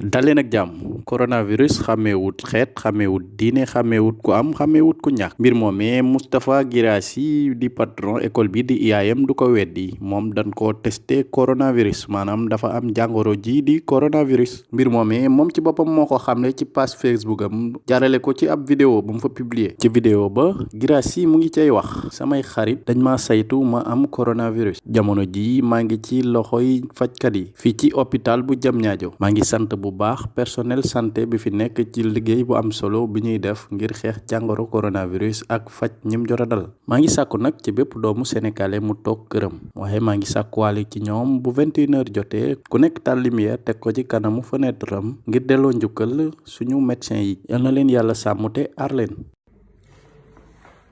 daleen ak jàmm. Coronavirus xàmmeewut xeet xàmmeewut diine xàmmeewut ku am xàmmeewut ku ñàkk. Mbir moomee Moustapha Guirassy di patron école bi di IAM du ko weddi. Moom dañ ko testé coronavirus. Maanaam dafa am jàngoro ji di coronavirus. Mbir moomee moom ci boppam moo ko ci page Facebook am. Jaarale ko ci ab vidéo bu mu fa publier. Ci vidéo ba Guirassy mu ngi cay wax samay xarit dañ ma saytu ma am coronavirus. Jamono ji maa ngi ci loxoy fajkat yi. Fii ci hôpital bu Diamniadio. Maa ngi sant bu baax personnel santé bi fi nekk ci liggéey bu am solo bi ñuy def ngir xeex jàngoro coronavirus ak faj ñim jot a dal maa ngi sàkku nag ci bépp doomu sénégalais mu toog këram waaye maa ngi sàkkuwaale ci ñoom bu 21 heures jotee ku nekk taal lumière teg ko ci kanamu fenêtre ngir delloo njukkal suñu médecin yi yal na leen yàlla sàmm te aar leen.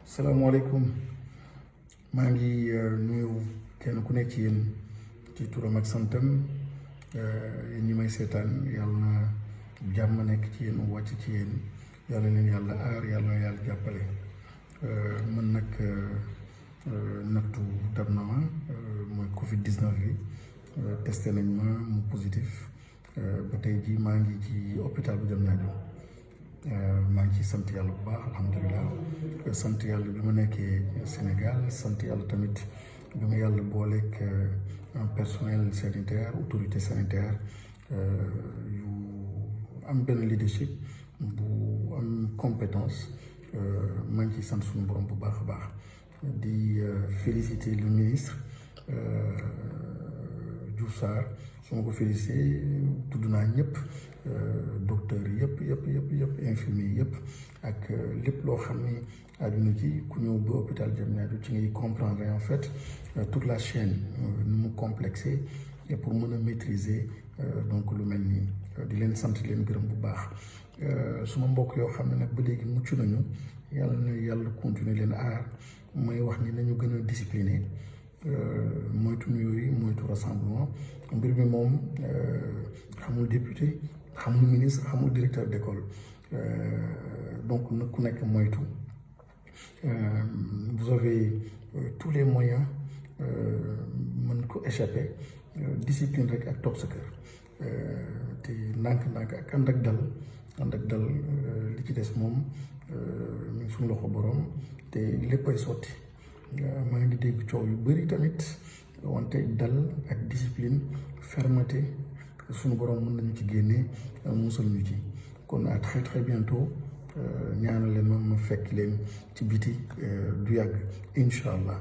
salaamaaleykum maa ngi nuyu kenn ku nekk ci yéen ci turam ak santam. Yéen ñi may seetaan yàlla na jàmm nekk ci yéen wàcc ci yéen. Yàlla leen yàlla aar yàlla na yàlla jàppale. Man nag nattu dab na ma mooy Covid 19 bi. Testé nañ ma mu positif. Ba tey jii maa ngi ci hôpital bu Diamniadio. Maa ngi ci sant yàlla bu baax alhamdulilah. Sant yàlla bi ma nekkee Sénégal sant yàlla tamit bi ma yàlla booleeg. Personnel sanitaire autorité sanitaire yu am benn leadership bu am compétence maa ngi ciy sant suñu borom bu baax baax di féliciter le ministre Diouf Sarr su ma ko féliciter tudd docteurs yëpp yëpp yëpp yëpp infirmiers yëpp ak lépp loo xam ni àdduna ci ku ñëw ba hôpital Diamniadio ci ngay comprendre en fait toute la chaîne nu mu complexé et pour mën maîtriser donc lu mel nii. Di leen sant leen gërëm bu baax. Suma mbokk yoo xam ne nag ba léegi mucc nañu yàlla na yàlla continuer leen aar. Mooy wax ni nañu gën a discipliné. Moytu yooyu moytu rassemblement. Mbir mi moom xamul député xamul ministre xamul directeur d'école. Donc nag ku moytu. Vous avez tous les moyens mën échapper. Discipline rek ak toog sa kër. Te ndànk-ndànk ak ànd dal. Ànd ak dal li ci des moom suñu loxo borom. Ngi dégg discipline fermeté suñu borom mën nañu ci génne musal ñu ci. Kon à très très bientôt. Ñaanal leen ma ma fekk leen ci biti du yàgg. Incha allah